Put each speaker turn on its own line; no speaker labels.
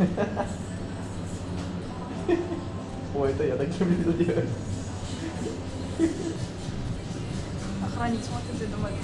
Ой, это я так таким люблю делать.
Охранник смотрит и думает.